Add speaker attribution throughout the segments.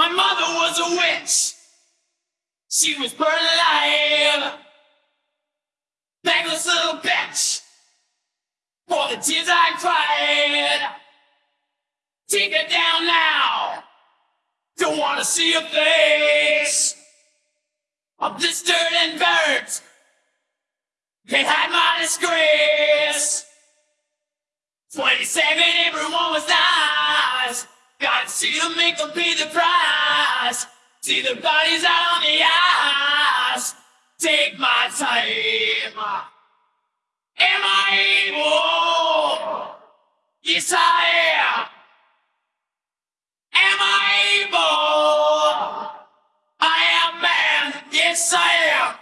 Speaker 1: My mother was a witch. She was burned alive. Thankless little bitch. For the tears I cried. Take her down now. Don't wanna see your face. I'm blistered and burnt. Can't hide my disgrace. See them, make them pay the price. See the bodies out on the ice. Take my time. Am I able? Yes, I am. Am I able? I am man. Yes, I am.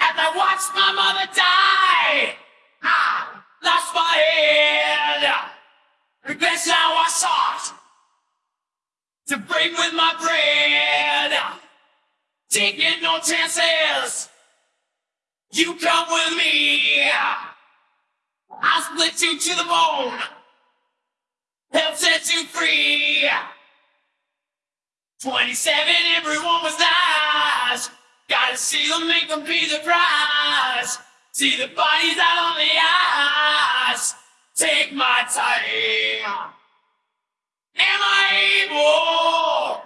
Speaker 1: As I watched my mother die, lost my head. Revenge now I sought to break with my bread. Taking no chances. You come with me. I'll split you to the bone. Help set you free. 27, everyone was nice. Gotta see them, make them pay the price. See the bodies out on the ice. Take my time. Am I able?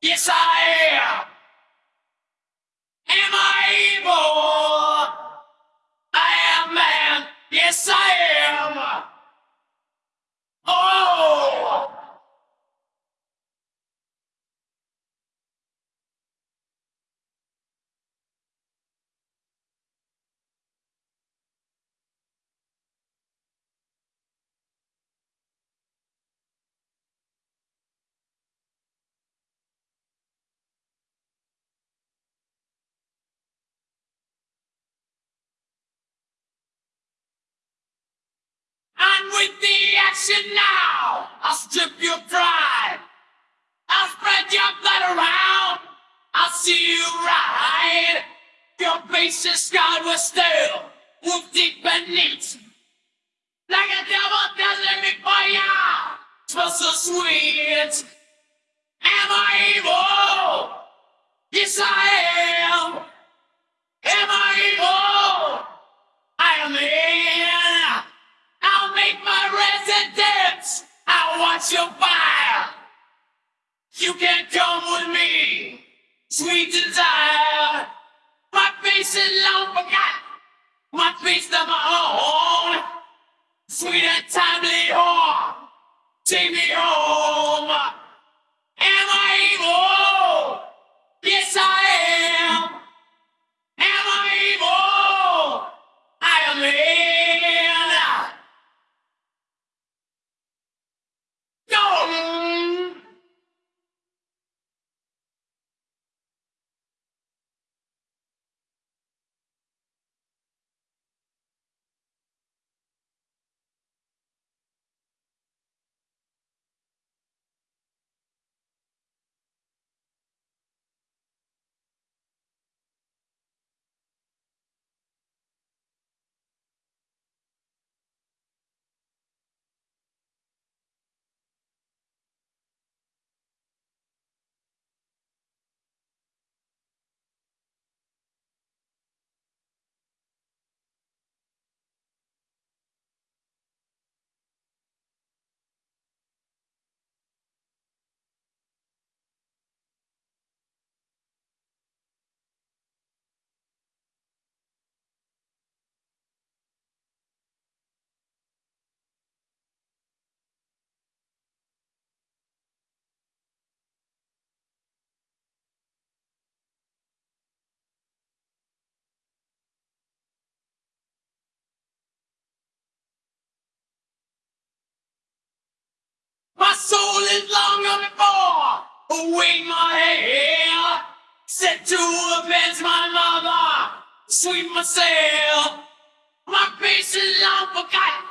Speaker 1: Yes, I am. With the action now! I'll strip your pride! I'll spread your blood around! I'll see you ride! Your face is scarred with steel, wolf deep beneath. Like a devil for ya! Smells so sweet! Am I evil? Yes, I am! Am I my residence. I'll watch your fire. You can come with me, sweet desire. My face is long forgot. My face of my own. Sweet and timely home. Take me home. Is longer before await my hair. Set to avenge my mother, sweet myself. My face is long forgotten,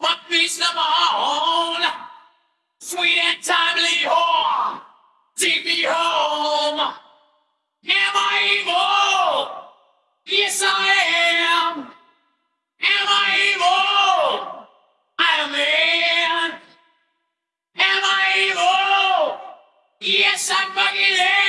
Speaker 1: my face of my own. Sweet and timely whore, take me home. Am I evil? Yes, I am. Yes, I'm fucking there!